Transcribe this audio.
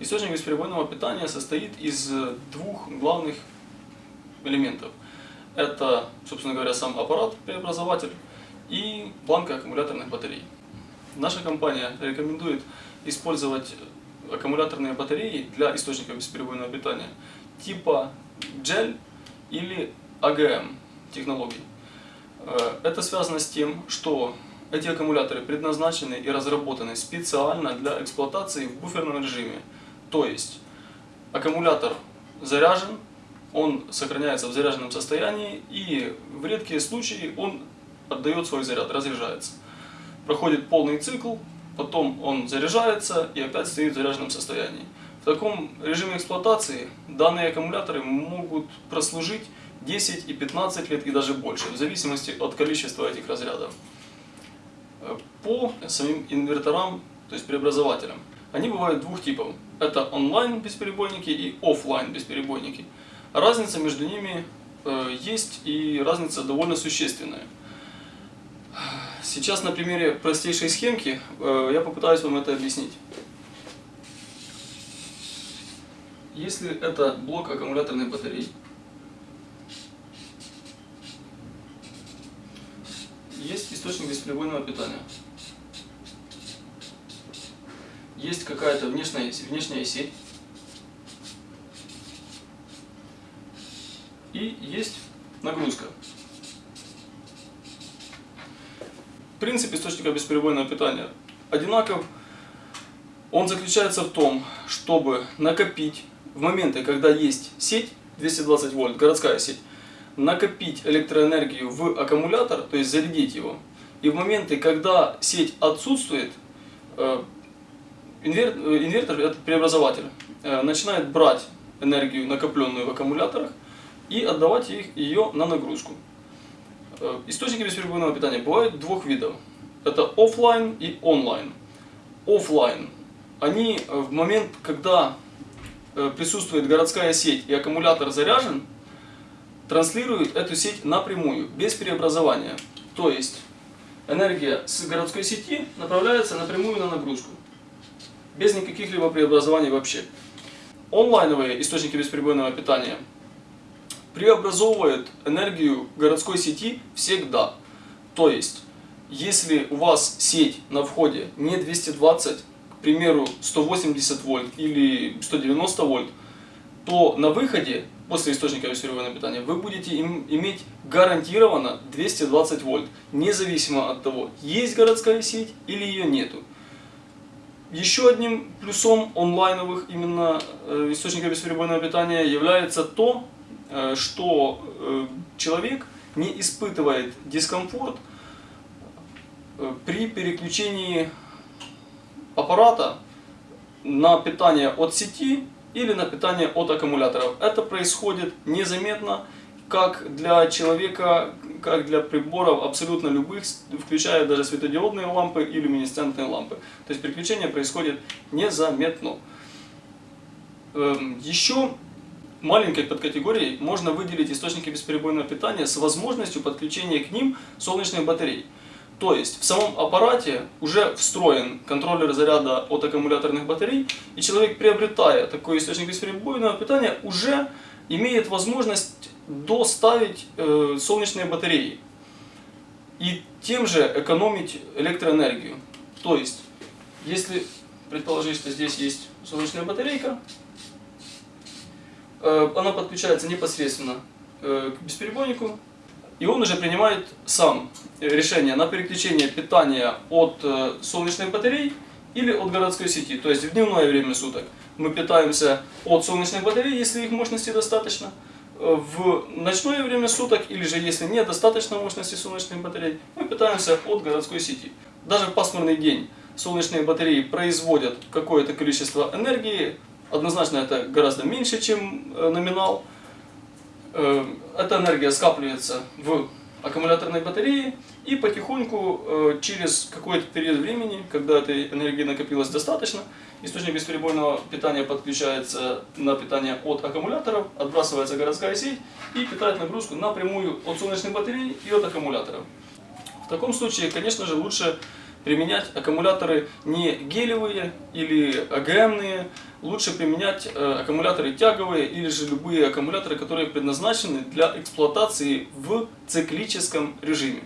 Источник бесперебойного питания состоит из двух главных элементов. Это, собственно говоря, сам аппарат, преобразователь и банка аккумуляторных батарей. Наша компания рекомендует использовать аккумуляторные батареи для источника бесперебойного питания типа GEL или AGM технологий. Э, это связано с тем, что эти аккумуляторы предназначены и разработаны специально для эксплуатации в буферном режиме. То есть аккумулятор заряжен, он сохраняется в заряженном состоянии и в редкие случаи он отдает свой заряд, разряжается. Проходит полный цикл, потом он заряжается и опять стоит в заряженном состоянии. В таком режиме эксплуатации данные аккумуляторы могут прослужить 10 и 15 лет и даже больше, в зависимости от количества этих разрядов. По самим инверторам, то есть преобразователям, они бывают двух типов. Это онлайн бесперебойники и офлайн бесперебойники. Разница между ними э, есть и разница довольно существенная. Сейчас на примере простейшей схемки э, я попытаюсь вам это объяснить. Если это блок аккумуляторной батареи, есть источник бесперебойного питания. Есть какая-то внешняя, внешняя сеть. И есть нагрузка. Принцип источника бесперебойного питания одинаков. Он заключается в том, чтобы накопить в моменты, когда есть сеть 220 вольт, городская сеть, накопить электроэнергию в аккумулятор, то есть зарядить его. И в моменты, когда сеть отсутствует, э, инвертор, э, инвертор этот преобразователь, э, начинает брать энергию, накопленную в аккумуляторах, и отдавать их, ее на нагрузку. Источники бесперебойного питания бывают двух видов. Это офлайн и онлайн. Офлайн. Они в момент, когда присутствует городская сеть и аккумулятор заряжен, транслирует эту сеть напрямую, без преобразования. То есть энергия с городской сети направляется напрямую на нагрузку, без никаких либо преобразований вообще. Онлайновые источники бесперебойного питания преобразовывают энергию городской сети всегда. То есть, если у вас сеть на входе не 220, к примеру, 180 вольт или 190 вольт, то на выходе после источника бесперебойного питания вы будете им, иметь гарантированно 220 вольт, независимо от того, есть городская сеть или ее нету. Еще одним плюсом онлайновых именно э, источников бесперебойного питания является то, э, что э, человек не испытывает дискомфорт при переключении аппарата на питание от сети или на питание от аккумуляторов. Это происходит незаметно, как для человека, как для приборов абсолютно любых, включая даже светодиодные лампы и люминесцентные лампы. То есть переключение происходит незаметно. Эм, Еще маленькой подкатегорией можно выделить источники бесперебойного питания с возможностью подключения к ним солнечных батарей. То есть в самом аппарате уже встроен контроллер заряда от аккумуляторных батарей, и человек, приобретая такой источник бесперебойного питания, уже имеет возможность доставить э, солнечные батареи и тем же экономить электроэнергию. То есть, если предположить, что здесь есть солнечная батарейка, э, она подключается непосредственно э, к бесперебойнику, и он уже принимает сам решение на переключение питания от э, солнечных батарей или от городской сети. То есть в дневное время суток мы питаемся от солнечных батарей, если их мощности достаточно. В ночное время суток, или же если нет достаточно мощности солнечных батарей, мы питаемся от городской сети. Даже в пасмурный день солнечные батареи производят какое-то количество энергии, однозначно это гораздо меньше, чем э, номинал, Э, эта энергия скапливается в аккумуляторной батарее и потихоньку э, через какой-то период времени, когда этой энергии накопилось достаточно, источник бесперебойного питания подключается на питание от аккумуляторов, отбрасывается городская сеть и питает нагрузку напрямую от солнечных батарей и от аккумуляторов. В таком случае, конечно же, лучше применять аккумуляторы не гелевые или АГМные, лучше применять э, аккумуляторы тяговые или же любые аккумуляторы, которые предназначены для эксплуатации в циклическом режиме.